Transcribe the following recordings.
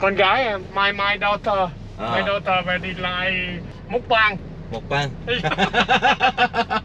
con gái my my daughter. À. my daughter đi lại mukbang 먹방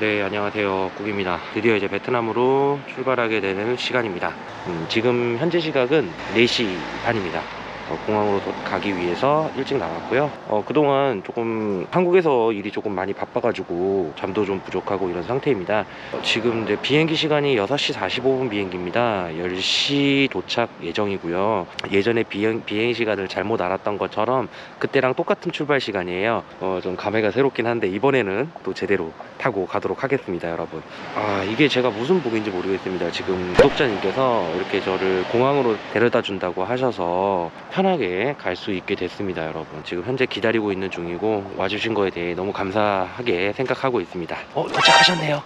네 안녕하세요. 국입니다. 드디어 이제 베트남으로 출발하게 되는 시간입니다. 음, 지금 현재 시각은 4시 반입니다 어, 공항으로 도- 가기 위해서 일찍 나왔고요. 어, 그동안 조금 한국에서 일이 조금 많이 바빠가지고 잠도 좀 부족하고 이런 상태입니다. 어, 지금 이제 비행기 시간이 6시 45분 비행기입니다. 10시 도착 예정이고요. 예전에 비행, 비행 시간을 잘못 알았던 것처럼 그때랑 똑같은 출발 시간이에요. 어, 좀 감회가 새롭긴 한데 이번에는 또 제대로 타고 가도록 하겠습니다 여러분. 아 이게 제가 무슨 복인지 모르겠습니다. 지금 구독자님께서 이렇게 저를 공항으로 데려다 준다고 하셔서 편 하게 갈 수 있게 됐습니다 여러분. 지금 현재 기다리고 있는 중이고 와주신 거에 대해 너무 감사하게 생각하고 있습니다. 어 도착하셨네요.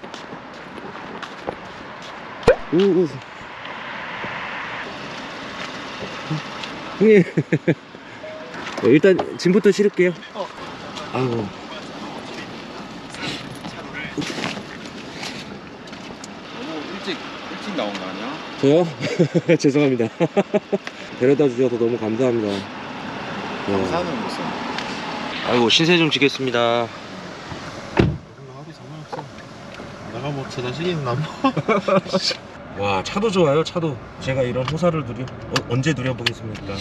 우, 우. 형님 네, 일단 짐부터 실을게요. 아이고 너무 일찍 일찍 나온 거 아니야? 저요? 죄송합니다 데려다 주셔서 너무 감사합니다. 네. 사는 무슨 아이고 신세 좀 지겠습니다. 내가 뭐저 자식이 남 와 차도 좋아요 차도. 제가 이런 호사를 누려 어, 언제 누려보겠습니까?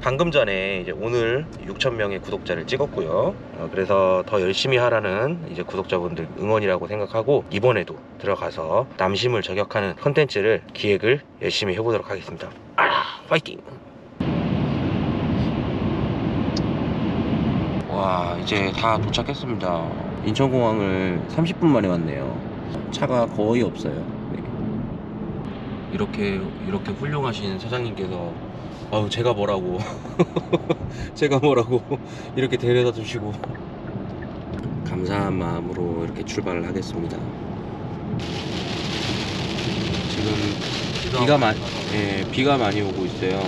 방금 전에 이제 오늘 6,000명의 구독자를 찍었고요. 어, 그래서 더 열심히 하라는 이제 구독자분들 응원이라고 생각하고 이번에도 들어가서 남심을 저격하는 컨텐츠를 기획을 열심히 해보도록 하겠습니다. 아 파이팅. 와 이제 다 도착했습니다. 인천공항을 30분 만에 왔네요. 차가 거의 없어요. 네. 이렇게 이렇게 훌륭하신 사장님께서 아우 제가 뭐라고. 제가 뭐라고. 이렇게 데려다 주시고. 감사한 마음으로 이렇게 출발을 하겠습니다. 지금 비가 많이 예, 비가 많이 오고 있어요.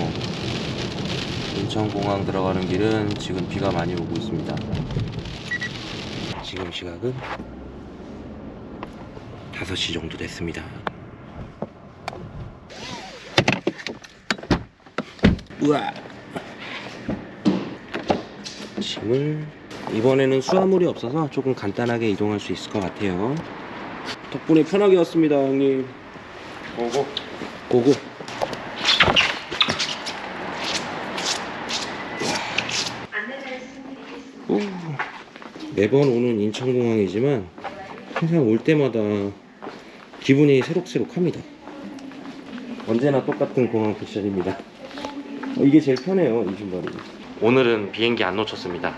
인천공항 들어가는 길은 지금 비가 많이 오고 있습니다. 지금 시각은 5시 정도 됐습니다. 우와! 짐을 이번에는 수화물이 없어서 조금 간단하게 이동할 수 있을 것 같아요. 덕분에 편하게 왔습니다 형님. 보고 고고. 오, 매번 오는 인천공항이지만 항상 올 때마다 기분이 새록새록합니다. 언제나 똑같은 공항 패션입니다. 어, 이게 제일 편해요 이 신발이. 오늘은 비행기 안 놓쳤습니다.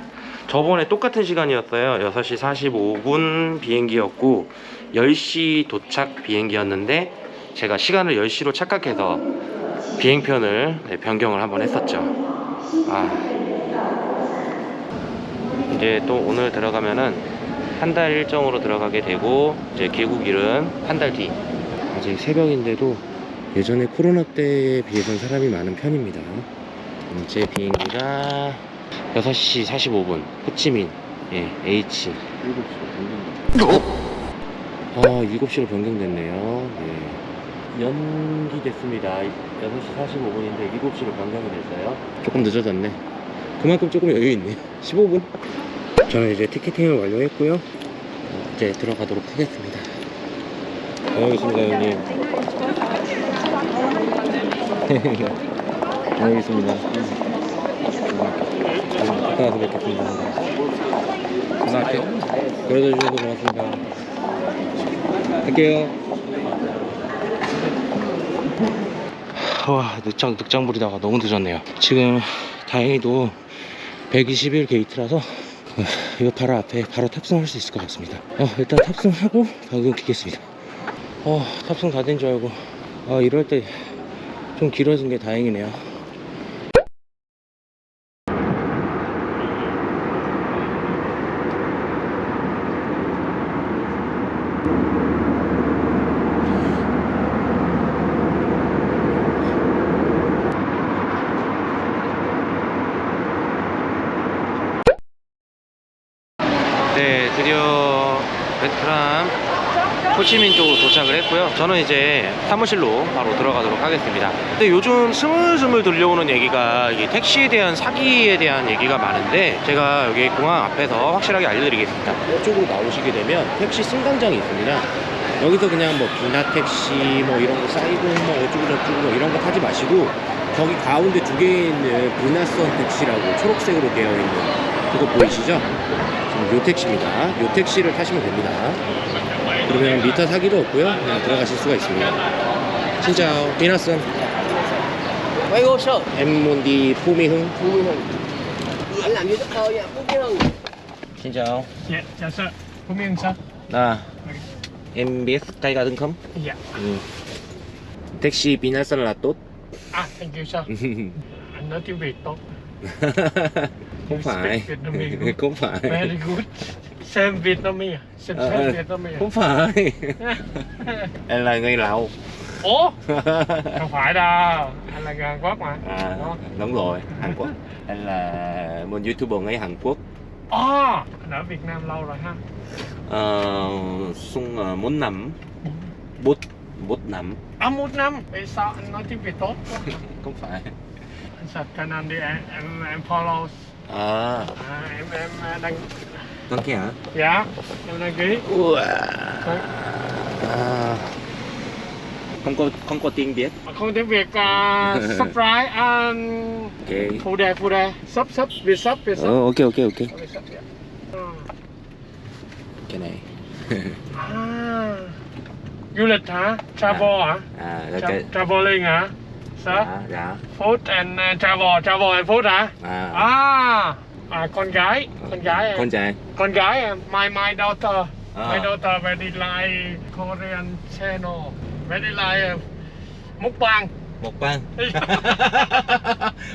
저번에 똑같은 시간이었어요. 6시 45분 비행기였고 10시 도착 비행기였는데 제가 시간을 10시로 착각해서 비행편을 네, 변경을 한번 했었죠. 아. 이제 또 오늘 들어가면은 한 달 일정으로 들어가게 되고 이제 귀국일은 한 달 뒤. 아직 새벽인데도 예전에 코로나 때에 비해서는 사람이 많은 편입니다. 이제 비행기가 6시 45분 호치민 예, H. 7시 정도 아 7시로 변경됐네요. 네. 연기됐습니다 6시 45분인데 7시로 변경이 됐어요 조금 늦어졌네 그만큼 조금 여유있네 15분 저는 이제 티켓팅을 완료했고요 어, 이제 들어가도록 하겠습니다 다녀오겠습니다 형님 갔다 와서 뵙겠습니다 전화할게요 그래도 주셔서 고맙습니다 할게요 와 늑장, 늑장불이다가 너무 늦었네요. 지금 다행히도 121 게이트라서 어, 이거 바로 앞에 바로 탑승할 수 있을 것 같습니다. 어, 일단 탑승하고 방금 키겠습니다. 어, 탑승 다 된 줄 알고 아 이럴 때 좀 길어진 게 다행이네요 네, 드디어 베트남 호치민 쪽으로 도착을 했고요. 저는 이제 사무실로 바로 들어가도록 하겠습니다. 근데 요즘 스물스물 들려오는 얘기가 이 택시에 대한 사기에 대한 얘기가 많은데 제가 여기 공항 앞에서 확실하게 알려드리겠습니다. 이쪽으로 나오시게 되면 택시 승강장이 있습니다. 여기서 그냥 뭐 비나 택시 뭐 이런 거 사이공 뭐 어쩌고 저쩌고 뭐 이런 거 타지 마시고 저기 가운데 두 개에 있는 비나선 택시라고 초록색으로 되어 있는 그거 보이시죠? 지금 요 택시입니다. 요 택시를 타시면 됩니다. 그러면 미터 사기도 없고요. 그냥 들어가실 수가 있습니다. 진짜 비나선 quay vô sợ em muốn đi Phú Mỹ Hưng. Vui Hưng anh làm như giấc mơ vậy Phú Mỹ Hưng Xin chào. Dạ, chào sir. Phú Miên sir. À, em biết Tây Ga Đưng không? Dạ. Ừ. Taxi Vinasun là tốt. À, thank you sir. Anh nói tiếng Việt tốt. Không phải. không phải. Very good. Same Vietnamese. Same, Ờ, same Vietnamese. Không phải. em là người Lào. Ủa? Không phải đâu. Anh là người Hàn Quốc mà. à, Đúng rồi, Hàn Quốc. Em là một YouTuber người Hàn Quốc. Ồ, anh ở Việt Nam lâu rồi ha. Ờ, sung uh, bốn năm. Bút, bút năm. À, một năm. Vậy sao anh nói tiếng Việt tốt quá? Không phải. Anh sạch cho anh đi, em, em, em follow. À, À, em, em đăng... con kia hả? Dạ, em đăng ký. Ua. À, không có không có tiếng Việt. Không tiếng Việt, uh, subscribe, uh, Ok. phụ đề, phụ đề. Sub, sub, Việt sub, Việt sub. Ờ, ok ok ok. Dạ. Ừ. Cái này. À, du lịch hả? Travel hả? À, là Tra- traveling hả? Sao? Dạ, dạ. Food and uh, travel, travel and food hả? À, À, à con gái, con gái em. con trai. Con gái em, my my daughter. À. My daughter very like Korean channel. Very like uh, mukbang. 먹방.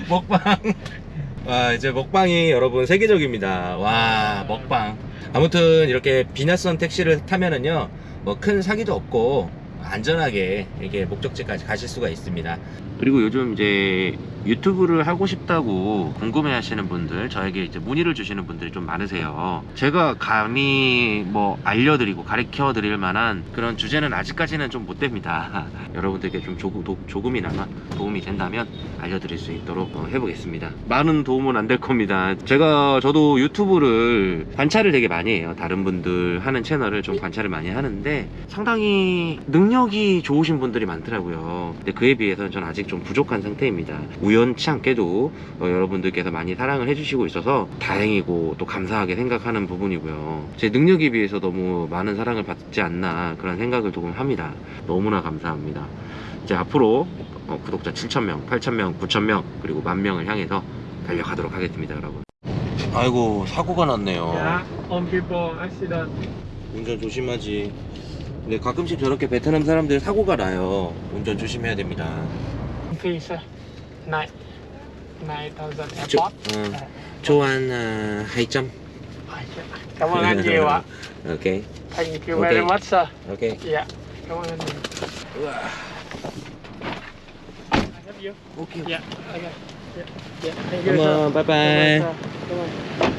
먹방. 와, 이제 먹방이 여러분 세계적입니다. 와, 먹방. 아무튼 이렇게 비나선 택시를 타면은요, 뭐 큰 사기도 없고, 안전하게 이렇게 목적지까지 가실 수가 있습니다. 그리고 요즘 이제 유튜브를 하고 싶다고 궁금해 하시는 분들, 저에게 이제 문의를 주시는 분들이 좀 많으세요. 제가 감히 뭐 알려드리고 가르쳐 드릴 만한 그런 주제는 아직까지는 좀 못 됩니다. 여러분들께 좀 조금, 도- 조금이나마 도움이 된다면 알려드릴 수 있도록 어, 해보겠습니다. 많은 도움은 안 될 겁니다. 제가 저도 유튜브를 관찰을 되게 많이 해요. 다른 분들 하는 채널을 좀 관찰을 많이 하는데 상당히 능 력이 좋으신 분들이 많더라고요. 근데 그에 비해서는 전 아직 좀 부족한 상태입니다. 우연치 않게도 어, 여러분들께서 많이 사랑을 해주시고 있어서 다행이고 또 감사하게 생각하는 부분이고요. 제 능력에 비해서 너무 많은 사랑을 받지 않나 그런 생각을 조금 합니다. 너무나 감사합니다. 이제 앞으로 어, 구독자 7,000명, 8,000명, 9,000명 그리고 만 명을 향해서 달려가도록 하겠습니다, 여러분. 아이고 사고가 났네요. Accident. 운전 조심하지. 근데 가끔씩 저렇게 베트남 사람들 사고가 나요. 운전 조심해야 됩니다. Phi sir. Night. 9000 조, airport. 어, À. 조한 어, 2점. À, dạ. Cảm ơn anh nhiều ạ. 오케이. Thank you Ok. very much sir. 오케이. Dạ, cảm ơn anh nhiều. I love you. 오케이. Dạ, okay. Dạ, dạ, thank you Cảm sir. ơn, bye Cảm ơn bye. sir. Cảm ơn.